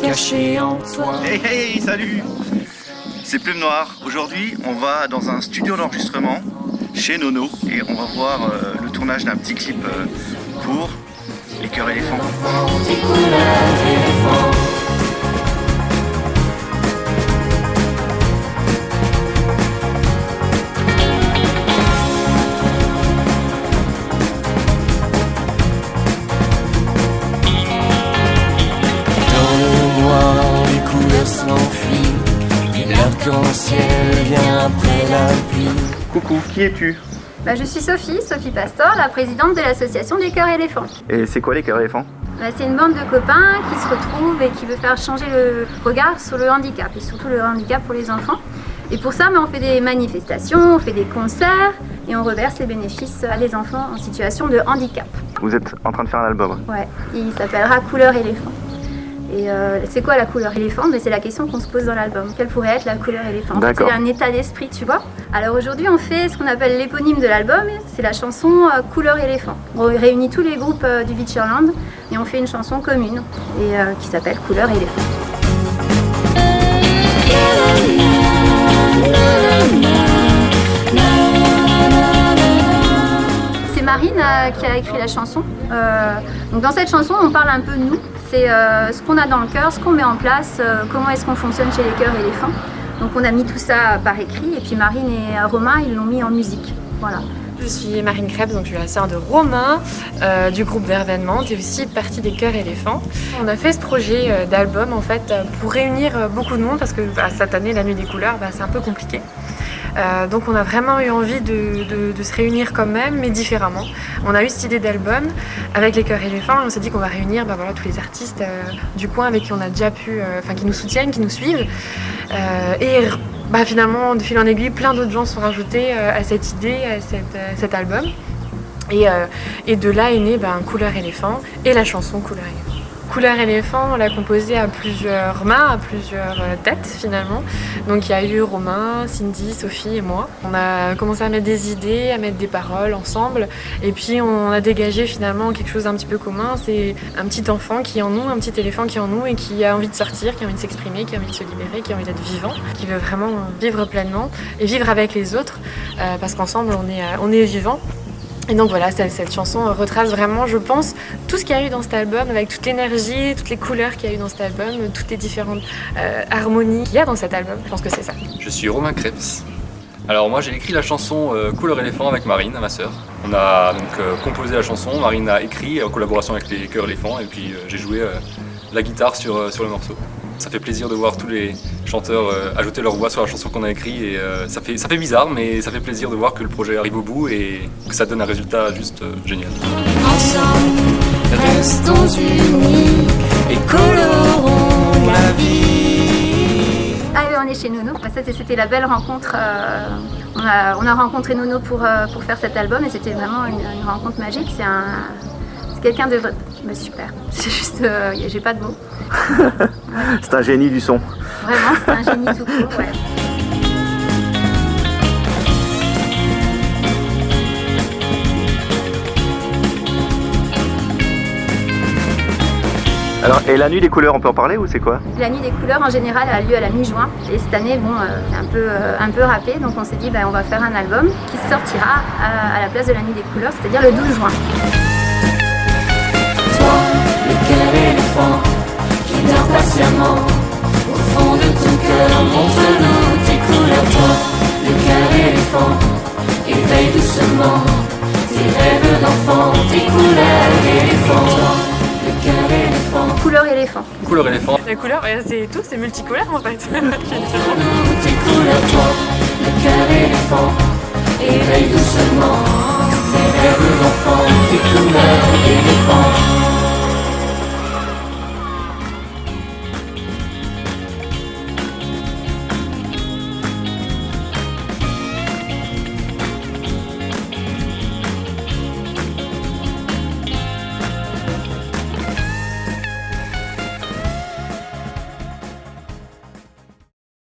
caché en toi. Hey hey, salut C'est Plume Noire. Aujourd'hui, on va dans un studio d'enregistrement chez Nono et on va voir euh, le tournage d'un petit clip euh, court, Les cœurs éléphants. Vient après la pluie. Coucou, qui es-tu Bah, je suis Sophie, Sophie Pastor, la présidente de l'association des cœurs éléphants. Et c'est quoi les cœurs éléphants Bah, c'est une bande de copains qui se retrouvent et qui veut faire changer le regard sur le handicap et surtout le handicap pour les enfants. Et pour ça, bah, on fait des manifestations, on fait des concerts et on reverse les bénéfices à des enfants en situation de handicap. Vous êtes en train de faire un album. Ouais, il s'appellera Couleur éléphant. Et euh, c'est quoi la couleur éléphant? Mais c'est la question qu'on se pose dans l'album. Quelle pourrait être la couleur éléphant? C'est un état d'esprit, tu vois? Alors aujourd'hui, on fait ce qu'on appelle l'éponyme de l'album. C'est la chanson euh, Couleur éléphant. On réunit tous les groupes euh, du Beacherland et on fait une chanson commune et qui s'appelle Couleur éléphant. C'est Marine qui a écrit la chanson. Donc dans cette chanson, on parle un peu de nous. C'est euh, ce qu'on a dans le cœur, ce qu'on met en place, euh, comment est-ce qu'on fonctionne chez les cœurs éléphants. Donc on a mis tout ça par écrit et puis Marine et euh, Romain, ils l'ont mis en musique. Voilà. Je suis Marine Krebs, donc je suis la sœur de Romain du groupe Vervenement et aussi partie des Cœurs Éléphants. On a fait ce projet d'album en fait pour réunir beaucoup de monde parce que bah, cette année, la nuit des couleurs, bah, c'est un peu compliqué. Euh, donc on a vraiment eu envie de, se réunir quand même, mais différemment. On a eu cette idée d'album avec les Cœurs Éléphants et on s'est dit qu'on va réunir bah, tous les artistes euh, du coin avec qui on a déjà pu, euh, enfin qui nous soutiennent, qui nous suivent. Et bah, finalement, de fil en aiguille, plein d'autres gens sont rajoutés à cette idée, à cet album. Et, de là est né ben, Couleur éléphant et la chanson Couleur éléphant. Couleur éléphant, on l'a composée à plusieurs mains, à plusieurs euh, têtes finalement. Donc il y a eu Romain, Cindy, Sophie et moi. On a commencé à mettre des idées, à mettre des paroles ensemble. Et puis on a dégagé finalement quelque chose d'un petit peu commun. C'est un petit enfant qui est en nous, un petit éléphant qui est en nous et qui a envie de sortir, qui a envie de s'exprimer, qui a envie de se libérer, qui a envie d'être vivant, qui veut vraiment vivre pleinement et vivre avec les autres. euh, parce qu'ensemble on est, euh, on est vivant. Et donc voilà, cette, chanson retrace vraiment, je pense, tout ce qu'il y a eu dans cet album, avec toute l'énergie, toutes les couleurs qu'il y a eu dans cet album, toutes les différentes euh, harmonies qu'il y a dans cet album. Je pense que c'est ça. Je suis Romain Krebs. Alors moi j'ai écrit la chanson euh, Couleur éléphant avec Marine, ma sœur. On a donc euh, composé la chanson, Marine a écrit en collaboration avec les chœurs éléphants et puis j'ai joué la guitare sur, sur le morceau. Ça fait plaisir de voir tous les chanteurs euh, ajouter leur voix sur la chanson qu'on a écrite et euh, ça, fait, ça fait bizarre mais ça fait plaisir de voir que le projet arrive au bout et que ça donne un résultat juste euh, génial. Ensemble, restons unis et colorons la vie. Ah oui, on est chez Nono. Bah, ça, c'était la belle rencontre. euh, on, a, on a rencontré Nono pour, euh, pour faire cet album et c'était vraiment une, une rencontre magique. C'est un, quelqu'un de bah, super. C'est juste, euh, j'ai pas de mots. C'est un génie du son. Vraiment, c'est un génie tout court. ouais. Alors, et la nuit des couleurs, on peut en parler ou c'est quoi? La nuit des couleurs en général a lieu à la mi-juin et cette année, bon, euh, c'est un peu, euh, un peu râpé, donc on s'est dit, bah, on va faire un album qui sortira à, à la place de la nuit des couleurs, c'est-à-dire le 12 juin. Toi, le cœur éléphant qui dort patiemment au fond de ton cœur, montre-nous tes couleurs. Toi, le cœur éléphant, éveille doucement tes rêves d'enfant, tes couleurs éléphant. Toi, le cœur éléphant. Couleur éléphant. Couleur éléphant, La couleur, c'est tout, c'est multicolore en fait. Montre-nous tes couleurs. Toi, le cœur